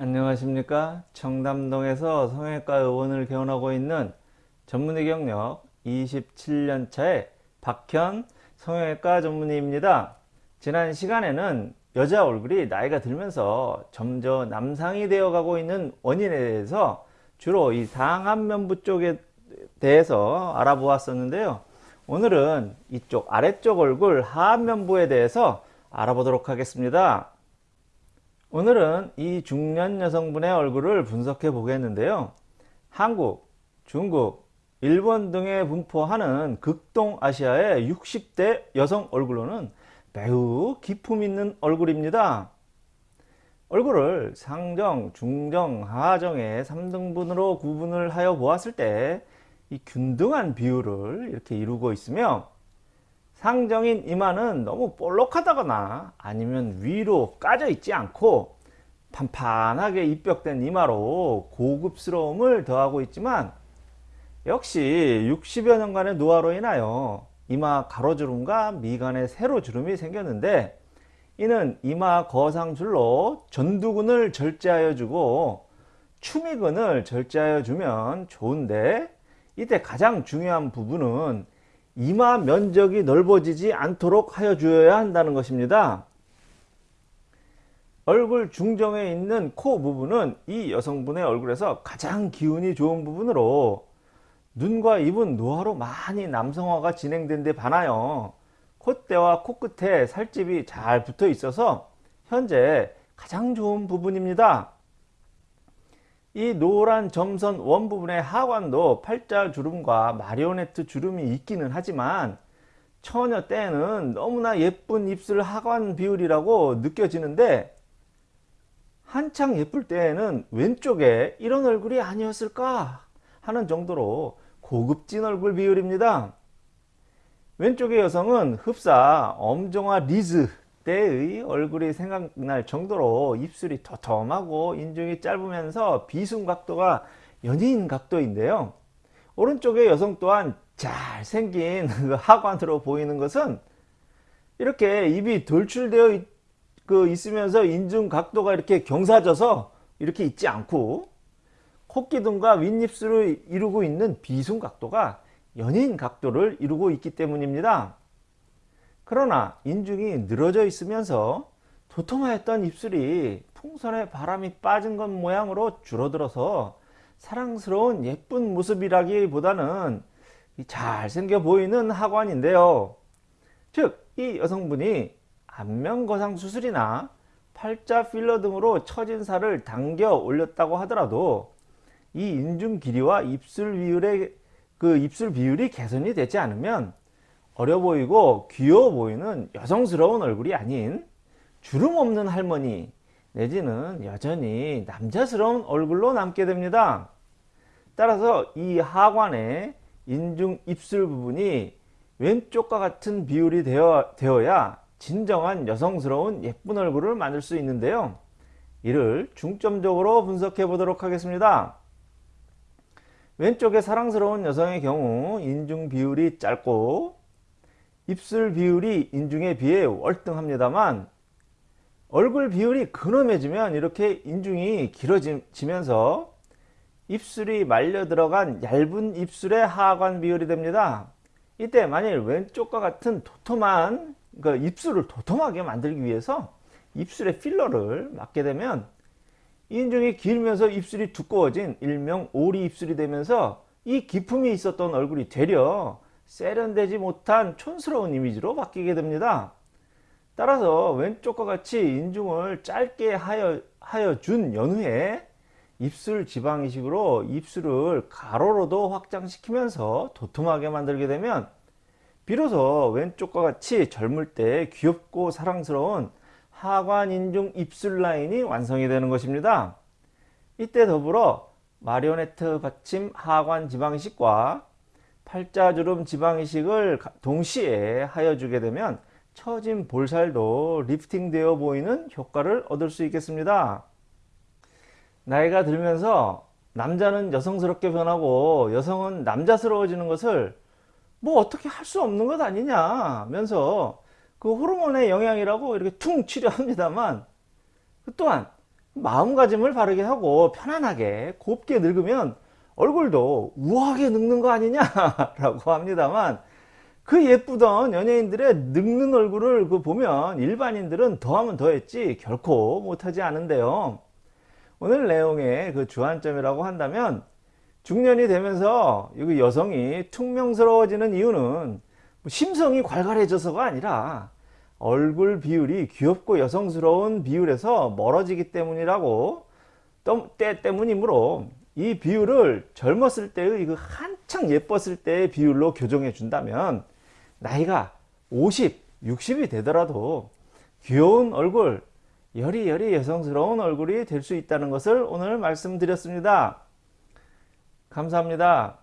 안녕하십니까? 청담동에서 성형외과 의원을 개원하고 있는 전문의 경력 27년차의 박현 성형외과 전문의입니다. 지난 시간에는 여자 얼굴이 나이가 들면서 점점 남상이 되어 가고 있는 원인에 대해서 주로 이 상안면부 쪽에 대해서 알아보았었는데요. 오늘은 이쪽 아래쪽 얼굴 하안면부에 대해서 알아보도록 하겠습니다 오늘은 이 중년 여성분의 얼굴을 분석해 보겠는데요. 한국, 중국, 일본 등에 분포하는 극동아시아의 60대 여성 얼굴로는 매우 기품 있는 얼굴입니다. 얼굴을 상정, 중정, 하정의 3등분으로 구분을 하여 보았을 때 이 균등한 비율을 이렇게 이루고 있으며 상정인 이마는 너무 볼록하다거나 아니면 위로 까져 있지 않고 판판하게 입벽된 이마로 고급스러움을 더하고 있지만 역시 60여 년간의 노화로 인하여 이마 가로주름과 미간에 세로주름이 생겼는데 이는 이마 거상줄로 전두근을 절제하여 주고 추미근을 절제하여 주면 좋은데 이때 가장 중요한 부분은 이마 면적이 넓어지지 않도록 하여 주어야 한다는 것입니다. 얼굴 중정에 있는 코 부분은 이 여성분의 얼굴에서 가장 기운이 좋은 부분으로 눈과 입은 노화로 많이 남성화가 진행된 데 반하여 콧대와 코끝에 살집이 잘 붙어 있어서 현재 가장 좋은 부분입니다. 이 노란 점선 원 부분의 하관도 팔자 주름과 마리오네트 주름이 있기는 하지만 처녀 때는 너무나 예쁜 입술 하관 비율이라고 느껴지는데 한창 예쁠 때에는 왼쪽에 이런 얼굴이 아니었을까 하는 정도로 고급진 얼굴 비율입니다. 왼쪽의 여성은 흡사 엄정화 리즈 때의 얼굴이 생각날 정도로 입술이 도톰하고 인중이 짧으면서 비순 각도가 연예인 각도인데요. 오른쪽의 여성 또한 잘생긴 그 하관으로 보이는 것은 이렇게 입이 돌출되어 그 있으면서 인중 각도가 이렇게 경사져서 이렇게 있지 않고 코기둥과 윗입술을 이루고 있는 비순 각도가 연예인 각도를 이루고 있기 때문입니다. 그러나 인중이 늘어져 있으면서 도톰하였던 입술이 풍선에 바람이 빠진 것 모양으로 줄어들어서 사랑스러운 예쁜 모습이라기보다는 잘생겨 보이는 하관인데요. 즉 이 여성분이 안면거상 수술이나 팔자 필러 등으로 처진 살을 당겨 올렸다고 하더라도 이 인중 길이와 입술 비율의 그 입술 비율이 개선이 되지 않으면 어려 보이고 귀여워 보이는 여성스러운 얼굴이 아닌 주름 없는 할머니 내지는 여전히 남자스러운 얼굴로 남게 됩니다. 따라서 이 하관의 인중 입술 부분이 왼쪽과 같은 비율이 되어, 되어야 진정한 여성스러운 예쁜 얼굴을 만들 수 있는데요. 이를 중점적으로 분석해 보도록 하겠습니다. 왼쪽의 사랑스러운 여성의 경우 인중 비율이 짧고 입술 비율이 인중에 비해 월등합니다만 얼굴 비율이 근엄해지면 이렇게 인중이 길어지면서 입술이 말려 들어간 얇은 입술의 하관 비율이 됩니다. 이때 만일 왼쪽과 같은 도톰한 그 입술을 도톰하게 만들기 위해서 입술에 필러를 맞게 되면 인중이 길면서 입술이 두꺼워진 일명 오리 입술이 되면서 이 기품이 있었던 얼굴이 되려 세련되지 못한 촌스러운 이미지로 바뀌게 됩니다. 따라서 왼쪽과 같이 인중을 짧게 하여, 하여 준 연후에 입술 지방 이식으로 입술을 가로로도 확장시키면서 도톰하게 만들게 되면 비로소 왼쪽과 같이 젊을 때 귀엽고 사랑스러운 하관 인중 입술 라인이 완성이 되는 것입니다. 이때 더불어 마리오네트 받침 하관 지방이식과 팔자주름 지방이식을 동시에 하여주게 되면 처진 볼살도 리프팅 되어 보이는 효과를 얻을 수 있겠습니다. 나이가 들면서 남자는 여성스럽게 변하고 여성은 남자스러워지는 것을 뭐 어떻게 할 수 없는 것 아니냐 면서 그 호르몬의 영향이라고 이렇게 퉁치려 합니다만 그 또한 마음가짐을 바르게 하고 편안하게 곱게 늙으면 얼굴도 우아하게 늙는 거 아니냐 라고 합니다만 그 예쁘던 연예인들의 늙는 얼굴을 그 보면 일반인들은 더하면 더했지 결코 못하지 않은데요. 오늘 내용의 그 주안점이라고 한다면 중년이 되면서 이 여성이 퉁명스러워지는 이유는 뭐 심성이 괄괄해져서가 아니라 얼굴 비율이 귀엽고 여성스러운 비율에서 멀어지기 때문이라고 때 때문이므로 이 비율을 젊었을 때의 그 한창 예뻤을 때의 비율로 교정해 준다면 나이가 50, 60이 되더라도 귀여운 얼굴, 여리여리 여성스러운 얼굴이 될 수 있다는 것을 오늘 말씀드렸습니다. 감사합니다.